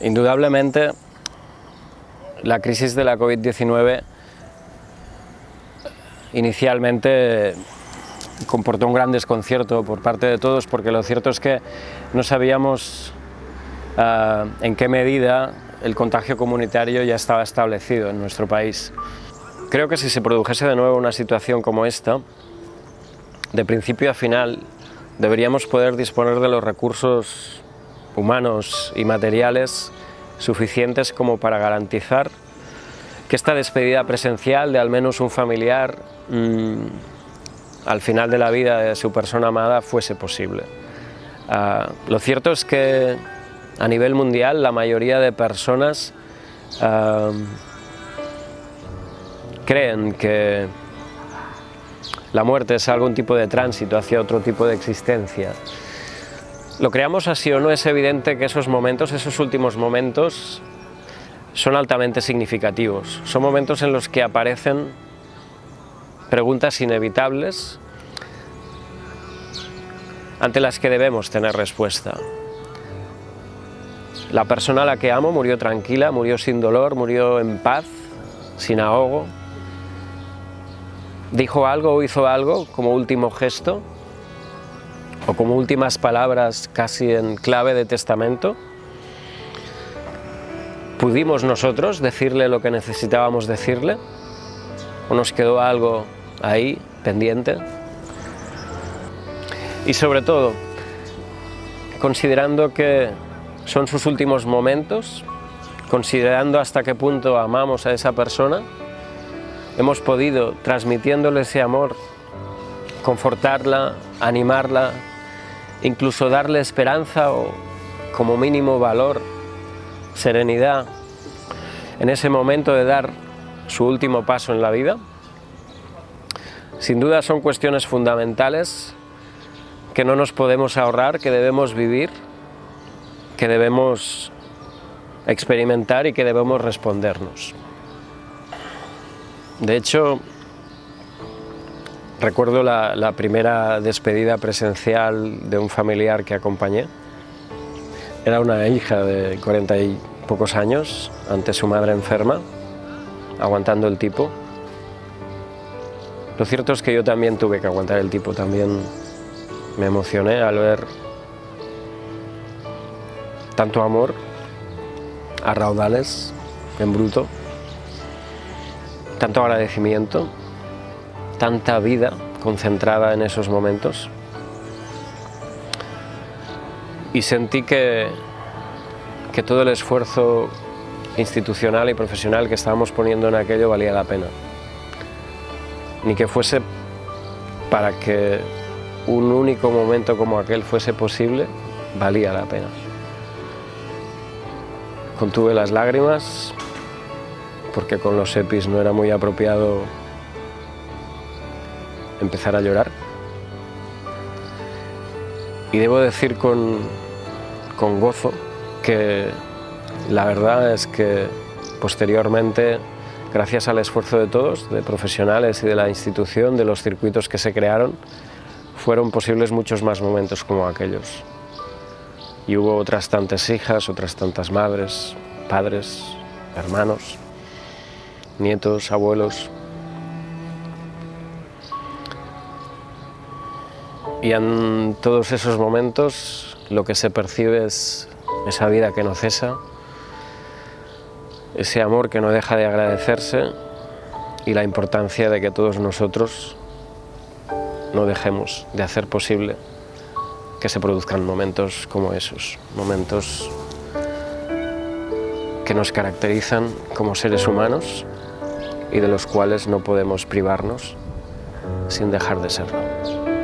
Indudablemente, la crisis de la COVID-19 inicialmente comportó un gran desconcierto por parte de todos porque lo cierto es que no sabíamos uh, en qué medida el contagio comunitario ya estaba establecido en nuestro país. Creo que si se produjese de nuevo una situación como esta, de principio a final deberíamos poder disponer de los recursos humanos y materiales suficientes como para garantizar que esta despedida presencial de al menos un familiar mmm, al final de la vida de su persona amada fuese posible. Uh, lo cierto es que a nivel mundial la mayoría de personas uh, creen que la muerte es algún tipo de tránsito hacia otro tipo de existencia. Lo creamos así o no, es evidente que esos momentos, esos últimos momentos, son altamente significativos. Son momentos en los que aparecen preguntas inevitables ante las que debemos tener respuesta. La persona a la que amo murió tranquila, murió sin dolor, murió en paz, sin ahogo. Dijo algo o hizo algo como último gesto o como últimas palabras casi en clave de testamento. ¿Pudimos nosotros decirle lo que necesitábamos decirle? ¿O nos quedó algo ahí, pendiente? Y sobre todo, considerando que son sus últimos momentos, considerando hasta qué punto amamos a esa persona, hemos podido, transmitiéndole ese amor, confortarla, animarla, incluso darle esperanza o como mínimo valor, serenidad, en ese momento de dar su último paso en la vida. Sin duda son cuestiones fundamentales que no nos podemos ahorrar, que debemos vivir, que debemos experimentar y que debemos respondernos. De hecho, recuerdo la, primera despedida presencial de un familiar que acompañé. Era una hija de cuarenta y pocos años, ante su madre enferma, aguantando el tipo. Lo cierto es que yo también tuve que aguantar el tipo, también me emocioné al ver tanto amor a raudales, en bruto, tanto agradecimiento, tanta vida concentrada en esos momentos. Y sentí que, que todo el esfuerzo institucional y profesional que estábamos poniendo en aquello valía la pena. Ni que fuese para que un único momento como aquel fuese posible, valía la pena. Contuve las lágrimas, porque con los EPIs no era muy apropiado empezar a llorar. Y debo decir con, con gozo que la verdad es que posteriormente, gracias al esfuerzo de todos, de profesionales y de la institución, de los circuitos que se crearon, fueron posibles muchos más momentos como aquellos. Y hubo otras tantas hijas, otras tantas madres, padres, hermanos, nietos, abuelos. Y en todos esos momentos lo que se percibe es esa vida que no cesa, ese amor que no deja de agradecerse y la importancia de que todos nosotros no dejemos de hacer posible que se produzcan momentos como esos, momentos que nos caracterizan como seres humanos y de los cuales no podemos privarnos sin dejar de serlo.